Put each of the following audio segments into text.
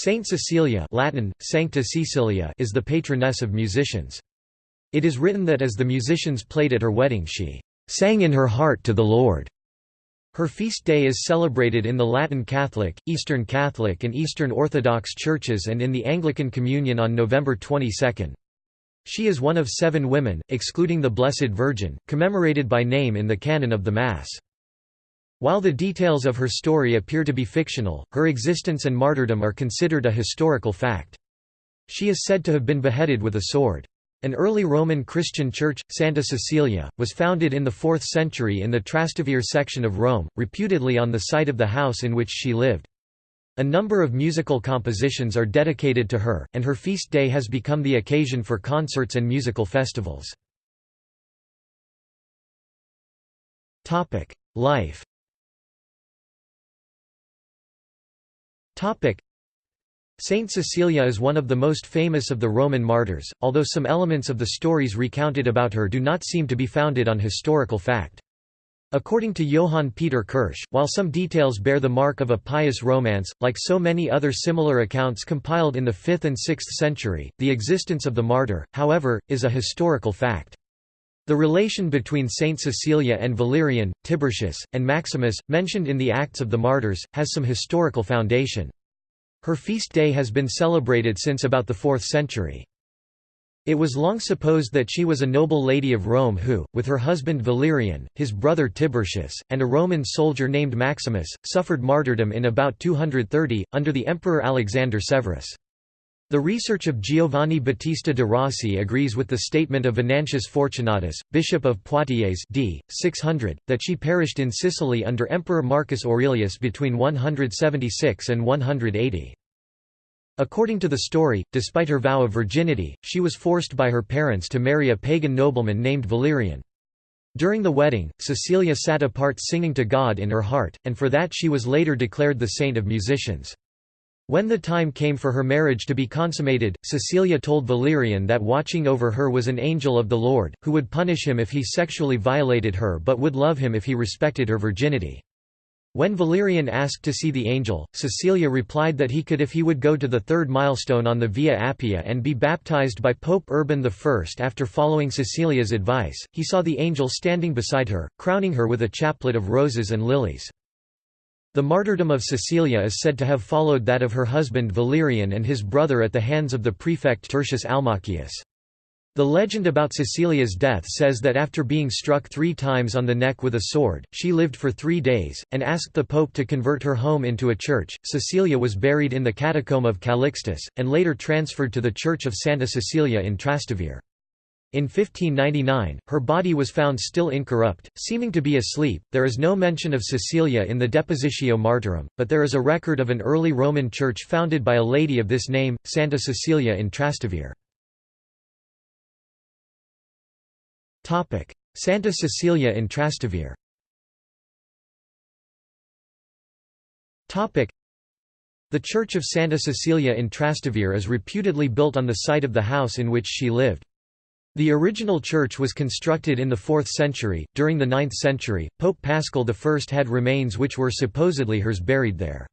Saint Cecilia Latin, Sancta Cecilia is the patroness of musicians. It is written that as the musicians played at her wedding she "...sang in her heart to the Lord." Her feast day is celebrated in the Latin Catholic, Eastern Catholic and Eastern Orthodox churches and in the Anglican Communion on November 22. She is one of seven women, excluding the Blessed Virgin, commemorated by name in the canon of the Mass. While the details of her story appear to be fictional, her existence and martyrdom are considered a historical fact. She is said to have been beheaded with a sword. An early Roman Christian church, Santa Cecilia, was founded in the 4th century in the Trastevere section of Rome, reputedly on the site of the house in which she lived. A number of musical compositions are dedicated to her, and her feast day has become the occasion for concerts and musical festivals. Life Saint Cecilia is one of the most famous of the Roman martyrs, although some elements of the stories recounted about her do not seem to be founded on historical fact. According to Johann Peter Kirsch, while some details bear the mark of a pious romance, like so many other similar accounts compiled in the 5th and 6th century, the existence of the martyr, however, is a historical fact. The relation between Saint Cecilia and Valerian, Tiburtius, and Maximus, mentioned in the Acts of the Martyrs, has some historical foundation. Her feast day has been celebrated since about the 4th century. It was long supposed that she was a noble lady of Rome who, with her husband Valerian, his brother Tiburtius, and a Roman soldier named Maximus, suffered martyrdom in about 230, under the Emperor Alexander Severus. The research of Giovanni Battista de Rossi agrees with the statement of Venantius Fortunatus, bishop of Poitiers d. 600, that she perished in Sicily under Emperor Marcus Aurelius between 176 and 180. According to the story, despite her vow of virginity, she was forced by her parents to marry a pagan nobleman named Valerian. During the wedding, Cecilia sat apart singing to God in her heart, and for that she was later declared the saint of musicians. When the time came for her marriage to be consummated, Cecilia told Valerian that watching over her was an angel of the Lord, who would punish him if he sexually violated her but would love him if he respected her virginity. When Valerian asked to see the angel, Cecilia replied that he could if he would go to the third milestone on the Via Appia and be baptized by Pope Urban I. After following Cecilia's advice, he saw the angel standing beside her, crowning her with a chaplet of roses and lilies. The martyrdom of Cecilia is said to have followed that of her husband Valerian and his brother at the hands of the prefect Tertius Almachius. The legend about Cecilia's death says that after being struck three times on the neck with a sword, she lived for three days, and asked the pope to convert her home into a church. Cecilia was buried in the catacomb of Calixtus, and later transferred to the church of Santa Cecilia in Trastevere. In 1599, her body was found still incorrupt, seeming to be asleep. There is no mention of Cecilia in the Depositio Martyrum, but there is a record of an early Roman church founded by a lady of this name, Santa Cecilia in Trastevere. Santa Cecilia in Trastevere The Church of Santa Cecilia in Trastevere is reputedly built on the site of the house in which she lived. The original church was constructed in the 4th century. During the 9th century, Pope Paschal I had remains which were supposedly hers buried there.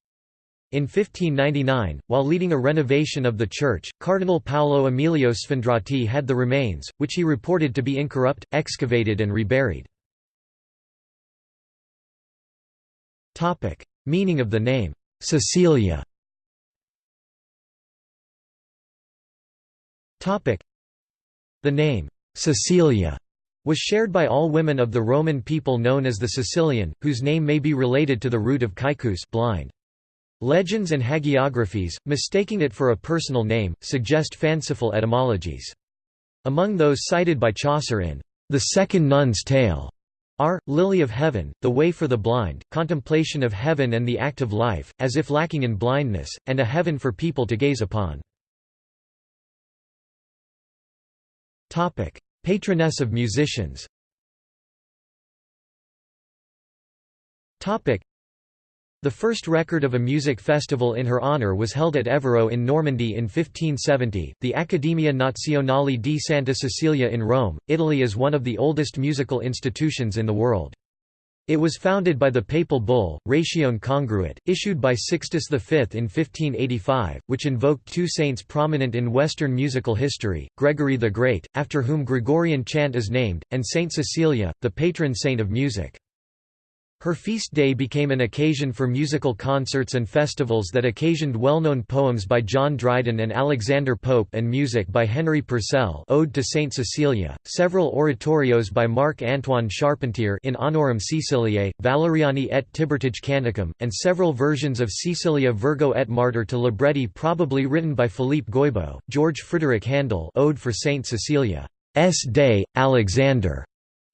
In 1599, while leading a renovation of the church, Cardinal Paolo Emilio Sfondrati had the remains, which he reported to be incorrupt, excavated and reburied. Meaning of the name, Cecilia the name, Cecilia, was shared by all women of the Roman people known as the Sicilian, whose name may be related to the root of caecus blind. Legends and hagiographies, mistaking it for a personal name, suggest fanciful etymologies. Among those cited by Chaucer in The Second Nun's Tale are, Lily of Heaven, The Way for the Blind, Contemplation of Heaven and the Act of Life, as if lacking in blindness, and a heaven for people to gaze upon. Patroness of musicians the first record of a music festival in her honor was held at Évreux in Normandy in 1570. The Accademia Nazionale di Santa Cecilia in Rome, Italy is one of the oldest musical institutions in the world. It was founded by the papal bull, Ratione Congruit, issued by Sixtus V in 1585, which invoked two saints prominent in Western musical history, Gregory the Great, after whom Gregorian chant is named, and Saint Cecilia, the patron saint of music. Her feast day became an occasion for musical concerts and festivals that occasioned well-known poems by John Dryden and Alexander Pope and music by Henry Purcell Ode to Saint Cecilia, several oratorios by Marc-Antoine Charpentier in honorum Ceciliae, Valeriani et Tibertige Canticum, and several versions of Cecilia Virgo et Martyr to libretti probably written by Philippe Goibaud, George Frederick Handel Ode for Saint Cecilia, S. Day, Alexander,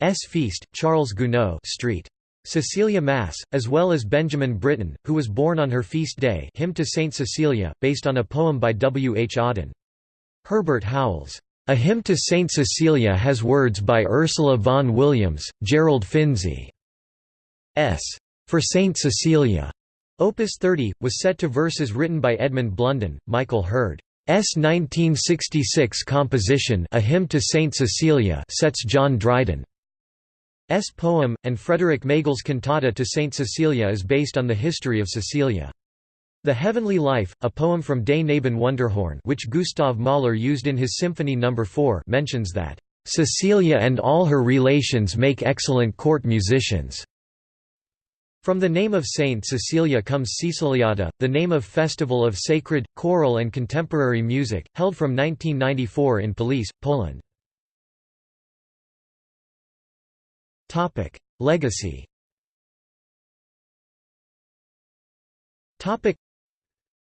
S. Feast, Charles Gounod Street. Cecilia Mass, as well as Benjamin Britten, who was born on her feast day Hymn to Saint Cecilia, based on a poem by W. H. Auden. Herbert Howells' A Hymn to Saint Cecilia has words by Ursula Vaughan Williams, Gerald Finzi. S. For Saint Cecilia. Opus 30, was set to verses written by Edmund Blunden, Michael Hurd. S. 1966 composition A Hymn to Saint Cecilia sets John Dryden. S poem, and Frederick Magle's cantata to Saint Cecilia is based on the history of Cecilia. The Heavenly Life, a poem from Des Knaben Wunderhorn which Gustav Mahler used in his Symphony No. 4 mentions that, "...Cecilia and all her relations make excellent court musicians." From the name of Saint Cecilia comes Ceciliada, the name of festival of sacred, choral and contemporary music, held from 1994 in Police, Poland. Topic: Legacy. Topic: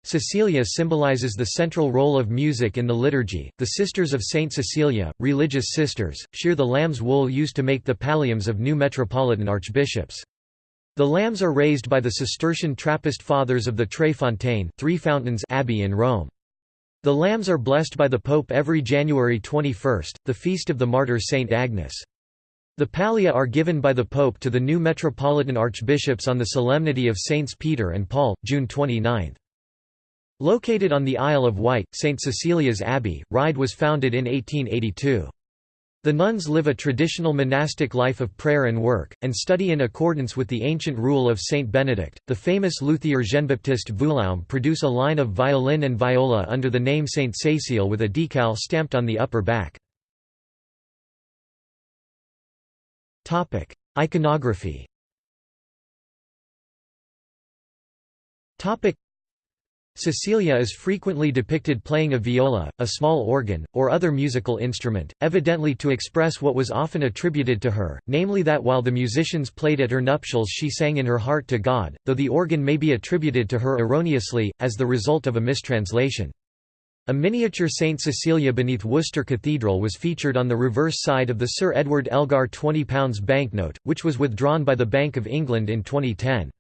Cecilia symbolizes the central role of music in the liturgy. The Sisters of Saint Cecilia, religious sisters, shear the lamb's wool used to make the palliums of new metropolitan archbishops. The lambs are raised by the Cistercian Trappist Fathers of the Tre Fontane Three Fountains Abbey in Rome. The lambs are blessed by the Pope every January 21, the feast of the martyr Saint Agnes. The pallia are given by the Pope to the new metropolitan archbishops on the solemnity of Saints Peter and Paul, June 29. Located on the Isle of Wight, St. Cecilia's Abbey, Ryde was founded in 1882. The nuns live a traditional monastic life of prayer and work, and study in accordance with the ancient rule of Saint Benedict. The famous luthier Jean-Baptiste Vuillaume produce a line of violin and viola under the name Saint Cécile with a decal stamped on the upper back. Iconography Cecilia is frequently depicted playing a viola, a small organ, or other musical instrument, evidently to express what was often attributed to her, namely that while the musicians played at her nuptials she sang in her heart to God, though the organ may be attributed to her erroneously, as the result of a mistranslation. A miniature St. Cecilia beneath Worcester Cathedral was featured on the reverse side of the Sir Edward Elgar £20 banknote, which was withdrawn by the Bank of England in 2010.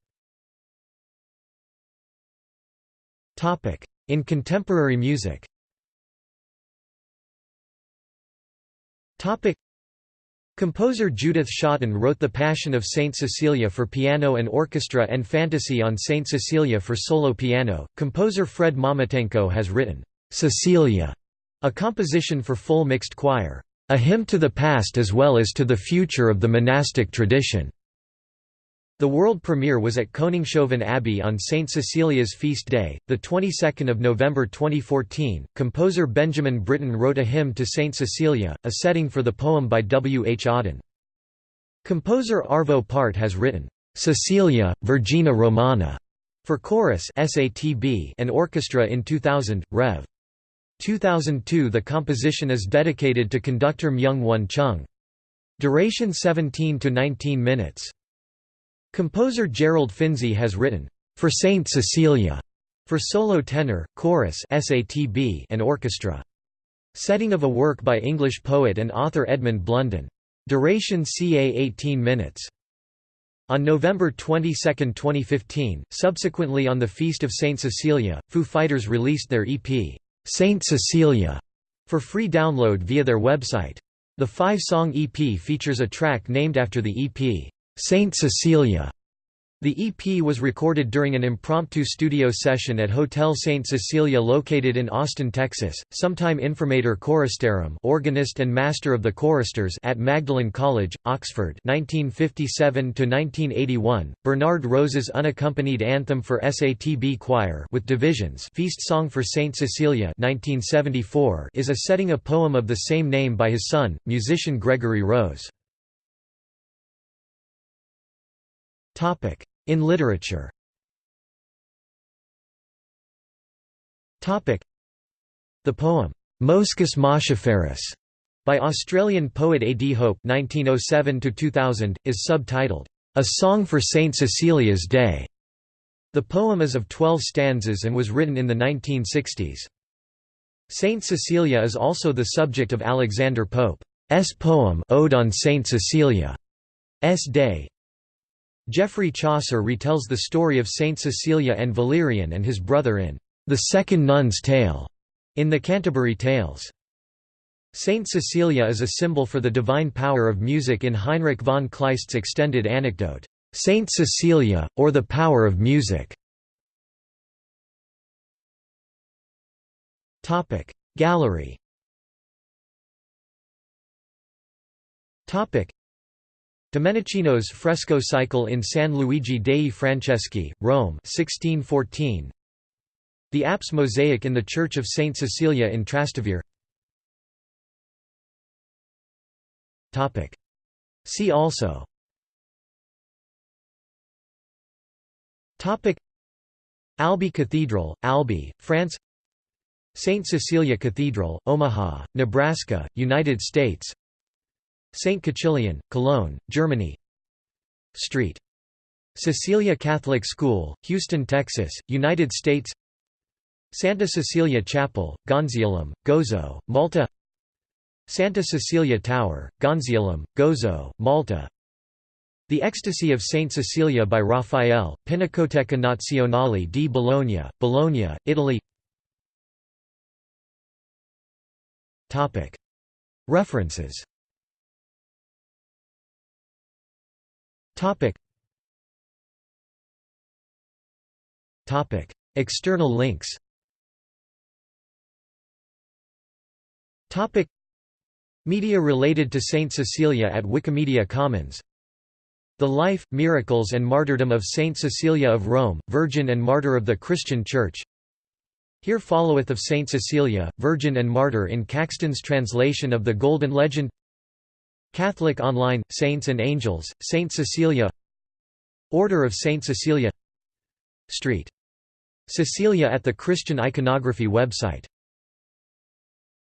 In contemporary music Composer Judith Shatin wrote The Passion of Saint Cecilia for piano and orchestra and Fantasy on Saint Cecilia for solo piano. Composer Fred Momotenko has written Cecilia, a composition for full mixed choir, a hymn to the past as well as to the future of the monastic tradition. The world premiere was at Koningshoeven Abbey on St. Cecilia's feast day, the 22nd of November 2014. Composer Benjamin Britten wrote a hymn to St. Cecilia, a setting for the poem by W. H. Auden. Composer Arvo Pärt has written, Cecilia, vergine romana, for chorus and orchestra in 2000, Rev. 2002 The composition is dedicated to conductor Myung Won Chung. Duration 17 to 19 minutes. Composer Gerald Finzi has written, "...for Saint Cecilia", for solo tenor, chorus and orchestra. Setting of a work by English poet and author Edmund Blunden. Duration ca 18 minutes. On November 22, 2015, subsequently on the Feast of Saint Cecilia, Foo Fighters released their EP, Saint Cecilia for free download via their website. The five-song EP features a track named after the EP, Saint Cecilia. The EP was recorded during an impromptu studio session at Hotel St. Cecilia located in Austin, Texas. Sometime informator choristarum organist and master of the choristers at Magdalen College, Oxford 1957–1981, Bernard Rose's unaccompanied anthem for SATB choir with divisions Feast Song for St. Cecilia 1974 is a setting of a poem of the same name by his son, musician Gregory Rose. In literature The poem, Moschus Moschiferus, by Australian poet A. D. Hope (1907–2000), is subtitled, "A Song for Saint Cecilia's Day." The poem is of 12 stanzas and was written in the 1960s. Saint Cecilia is also the subject of Alexander Pope's poem Ode on Saint Cecilia's Day. Geoffrey Chaucer retells the story of Saint Cecilia and Valerian and his brother in The Second Nun's Tale in the Canterbury Tales. Saint Cecilia is a symbol for the divine power of music in Heinrich von Kleist's extended anecdote, Saint Cecilia, or the Power of Music. Gallery Domenichino's fresco cycle in San Luigi dei Francesi, Rome 1614. The apse mosaic in the Church of St. Cecilia in Trastevere See also Albi Cathedral, Albi, France St. Cecilia Cathedral, Omaha, Nebraska, United States St. Cäcilien, Cologne, Germany. Street. Cecilia Catholic School, Houston, Texas, United States. Santa Cecilia Chapel, Gonziolum, Gozo, Malta. Santa Cecilia Tower, Gonziolum, Gozo, Malta. The Ecstasy of Saint Cecilia by Raphael, Pinacoteca Nazionale di Bologna, Bologna, Italy. References Topic. Topic. External links Topic. Media related to Saint Cecilia at Wikimedia Commons The Life, Miracles and Martyrdom of Saint Cecilia of Rome, Virgin and Martyr of the Christian Church Here followeth of Saint Cecilia, Virgin and Martyr in Caxton's translation of the Golden Legend Catholic Online, Saints and Angels, Saint Cecilia. Order of Saint Cecilia. Street. Cecilia at the Christian Iconography website